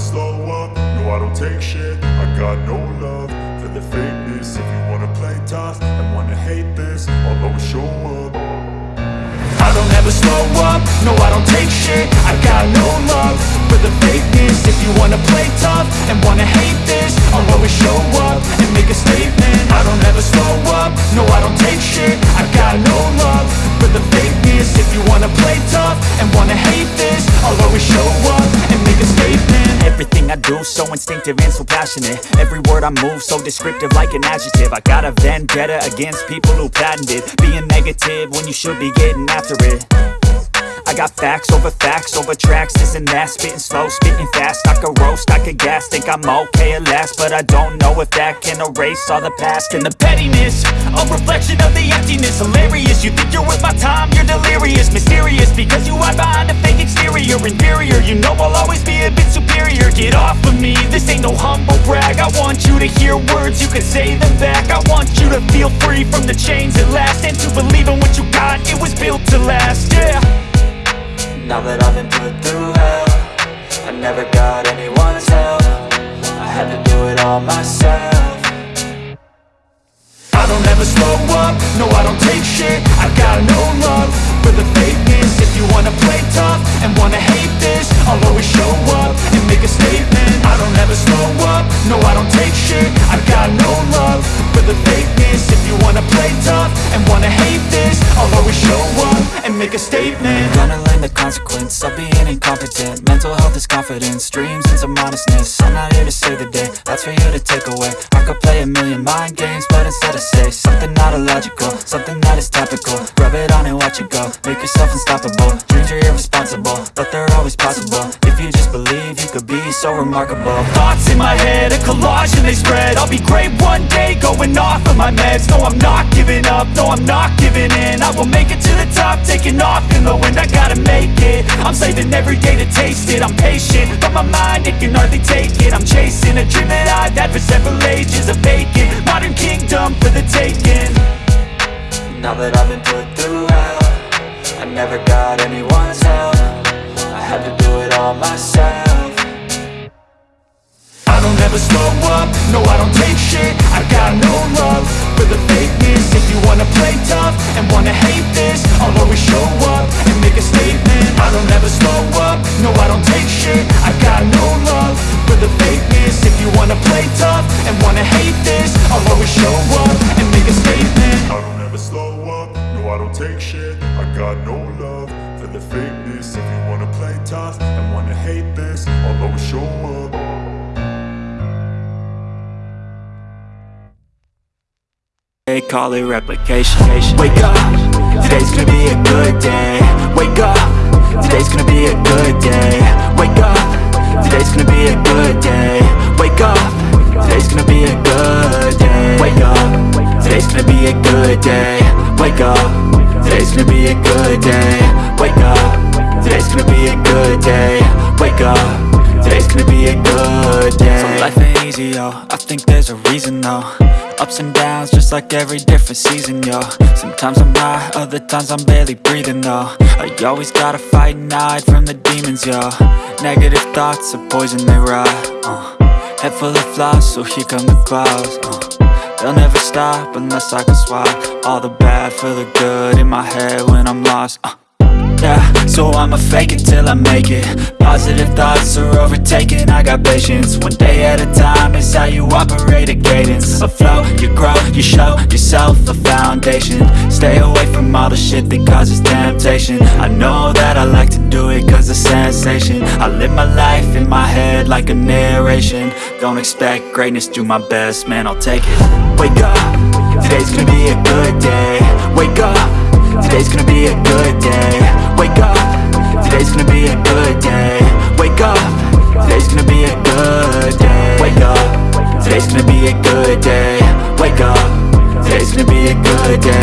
slow up, no I don't take shit. I got no love for the fakeness. If you wanna play tough and wanna hate this I'll always show up. I don't ever slow up, no I don't take shit. I got no love for the fakeness. If you wanna play tough and wanna hate this I'll always show up do so instinctive and so passionate. Every word I move so descriptive like an adjective. I got a vendetta against people who patented Being negative when you should be getting after it. I got facts over facts over tracks, this and that Spitting slow, spitting fast, I could roast, I could gas Think I'm okay at last, but I don't know if that can erase all the past. And the pettiness, a reflection of the emptiness. Hilarious, you think you're worth my time, you're delirious. Mysterious, because to hear words, you can say them back. I want you to feel free from the chains at last And to believe in what you got, it was built to last, yeah. Now that I've been put through hell I never got anyone's help. I had to do it all myself. I don't ever slow up, no I don't take shit. I got no love play tough and wanna hate this I'll always show up and make a statement. I'm Gonna learn the consequence of being incompetent. Mental health is confidence, dreams and some honestness I'm not here to save the day, that's for you to take away. I could play a million mind games, but instead I say Something not illogical, something that is topical. Rub it on and watch it go, make yourself unstoppable. Dreams are irresponsible, but they're always possible be so remarkable. Thoughts in my head, a collage and they spread. I'll be great one day, going off of my meds. No, I'm not giving up, no, I'm not giving in. I will make it to the top, taking off in the wind. I gotta make it, I'm saving every day to taste it. I'm patient, but my mind, it can hardly take it. I'm chasing a dream that I've had for several ages A vacant, modern kingdom for the taking. Now that I've been put through hell I never got anyone's help. I had to do it all myself I don't ever slow up, no I don't take shit. I got no love for the fakeness. If you wanna play tough and wanna hate this I'll always show up and make a statement. I don't ever slow up, no I don't take shit. I got no love for the fakeness. If you wanna play tough and wanna hate this I'll always show up and make a statement. I don't ever slow up, no I don't take shit. I got no love for the fakeness. If you wanna play tough and wanna hate this I'll always show up They call it replication. Wake up, today's gonna be a good day. Wake up, today's gonna be a good day. Wake up, today's gonna be a good day. Wake up, today's gonna be a good day. Wake up, today's gonna be a good day. Wake up, today's gonna be a good day. Wake up, today's gonna be a good day. Wake up, today's gonna be a good day. So life ain't easy, yo, I think there's a reason though Ups and downs, just like every different season, yo Sometimes I'm high, other times I'm barely breathing, though I always gotta fight and hide from the demons, yo Negative thoughts are poison, they rot, uh. Head full of flaws, so here come the clouds, uh. They'll never stop unless I can swap All the bad for the good in my head when I'm lost, uh. Yeah, so I'ma fake it till I make it Positive thoughts are overtaken, I got patience One day at a time is how you operate a cadence A flow, you show yourself a foundation. Stay away from all the shit that causes temptation. I know that I like to do it cause it's sensation. I live my life in my head like a narration. Don't expect greatness, do my best, man, I'll take it. Wake up, today's gonna be a good day. Wake up, today's gonna be a good day. Wake up, today's gonna be a good day. Wake up, today's gonna be a good day. Wake up, today's gonna be a good day. Yeah.